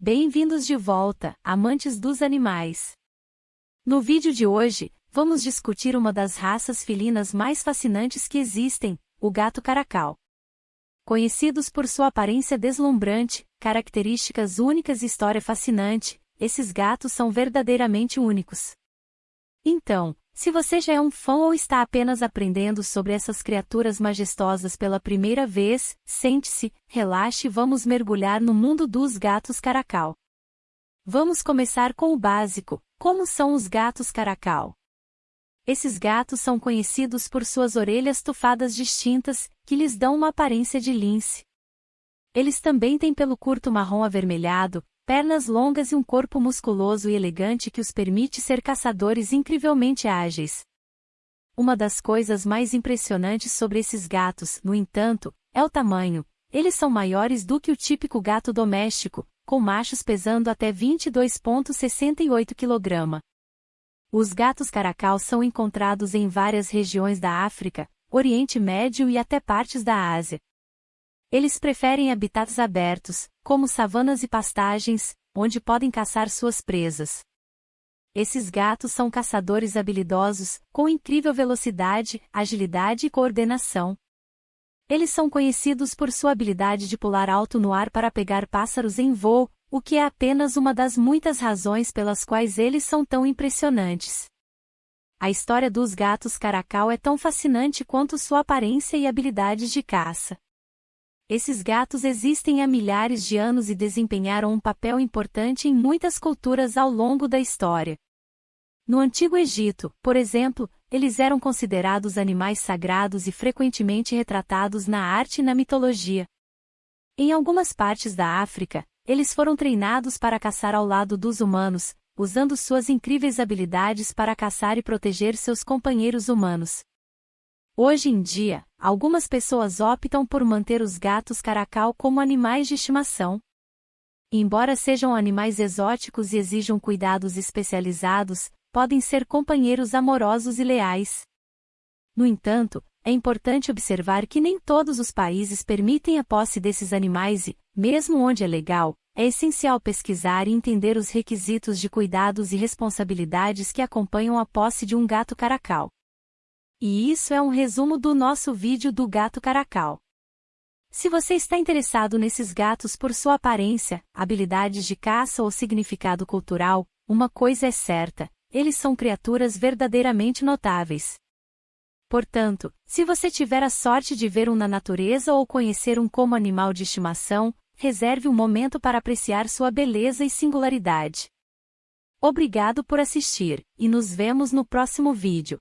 Bem-vindos de volta, amantes dos animais. No vídeo de hoje, vamos discutir uma das raças felinas mais fascinantes que existem, o gato caracal. Conhecidos por sua aparência deslumbrante, características únicas e história fascinante, esses gatos são verdadeiramente únicos. Então, se você já é um fã ou está apenas aprendendo sobre essas criaturas majestosas pela primeira vez, sente-se, relaxe e vamos mergulhar no mundo dos gatos caracal. Vamos começar com o básico: como são os gatos caracal? Esses gatos são conhecidos por suas orelhas tufadas distintas, que lhes dão uma aparência de lince. Eles também têm pelo curto marrom avermelhado, pernas longas e um corpo musculoso e elegante que os permite ser caçadores incrivelmente ágeis. Uma das coisas mais impressionantes sobre esses gatos, no entanto, é o tamanho. Eles são maiores do que o típico gato doméstico, com machos pesando até 22,68 kg. Os gatos caracal são encontrados em várias regiões da África, Oriente Médio e até partes da Ásia. Eles preferem habitats abertos, como savanas e pastagens, onde podem caçar suas presas. Esses gatos são caçadores habilidosos, com incrível velocidade, agilidade e coordenação. Eles são conhecidos por sua habilidade de pular alto no ar para pegar pássaros em voo, o que é apenas uma das muitas razões pelas quais eles são tão impressionantes. A história dos gatos caracal é tão fascinante quanto sua aparência e habilidades de caça. Esses gatos existem há milhares de anos e desempenharam um papel importante em muitas culturas ao longo da história. No Antigo Egito, por exemplo, eles eram considerados animais sagrados e frequentemente retratados na arte e na mitologia. Em algumas partes da África, eles foram treinados para caçar ao lado dos humanos, usando suas incríveis habilidades para caçar e proteger seus companheiros humanos. Hoje em dia, algumas pessoas optam por manter os gatos caracal como animais de estimação. Embora sejam animais exóticos e exijam cuidados especializados, podem ser companheiros amorosos e leais. No entanto, é importante observar que nem todos os países permitem a posse desses animais e, mesmo onde é legal, é essencial pesquisar e entender os requisitos de cuidados e responsabilidades que acompanham a posse de um gato caracal. E isso é um resumo do nosso vídeo do gato caracal. Se você está interessado nesses gatos por sua aparência, habilidades de caça ou significado cultural, uma coisa é certa, eles são criaturas verdadeiramente notáveis. Portanto, se você tiver a sorte de ver um na natureza ou conhecer um como animal de estimação, reserve um momento para apreciar sua beleza e singularidade. Obrigado por assistir, e nos vemos no próximo vídeo.